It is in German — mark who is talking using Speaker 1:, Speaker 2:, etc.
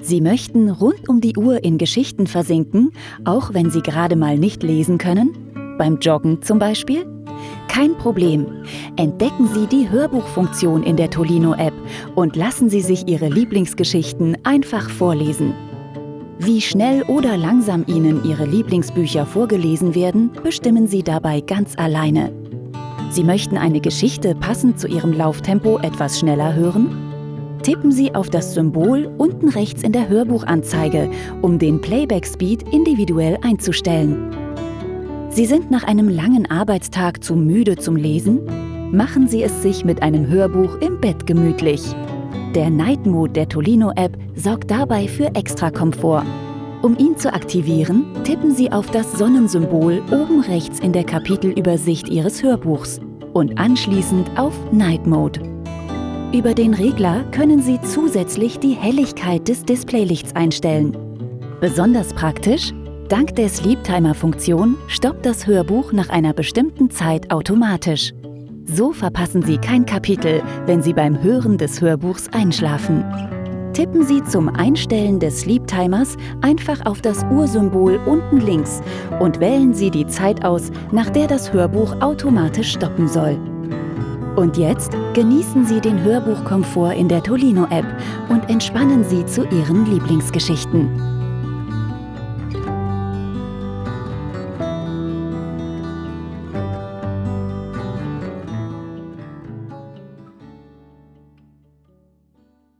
Speaker 1: Sie möchten rund um die Uhr in Geschichten versinken, auch wenn Sie gerade mal nicht lesen können? Beim Joggen zum Beispiel? Kein Problem. Entdecken Sie die Hörbuchfunktion in der Tolino-App und lassen Sie sich Ihre Lieblingsgeschichten einfach vorlesen. Wie schnell oder langsam Ihnen Ihre Lieblingsbücher vorgelesen werden, bestimmen Sie dabei ganz alleine. Sie möchten eine Geschichte passend zu Ihrem Lauftempo etwas schneller hören? Tippen Sie auf das Symbol unten rechts in der Hörbuchanzeige, um den Playback-Speed individuell einzustellen. Sie sind nach einem langen Arbeitstag zu müde zum Lesen? Machen Sie es sich mit einem Hörbuch im Bett gemütlich. Der Night Mode der Tolino-App sorgt dabei für extra Komfort. Um ihn zu aktivieren, tippen Sie auf das Sonnensymbol oben rechts in der Kapitelübersicht Ihres Hörbuchs und anschließend auf Night Mode. Über den Regler können Sie zusätzlich die Helligkeit des Displaylichts einstellen. Besonders praktisch, dank der Sleep Timer Funktion stoppt das Hörbuch nach einer bestimmten Zeit automatisch. So verpassen Sie kein Kapitel, wenn Sie beim Hören des Hörbuchs einschlafen. Tippen Sie zum Einstellen des Sleep Timers einfach auf das Uhrsymbol unten links und wählen Sie die Zeit aus, nach der das Hörbuch automatisch stoppen soll. Und jetzt genießen Sie den Hörbuchkomfort in der Tolino-App und entspannen Sie zu Ihren Lieblingsgeschichten.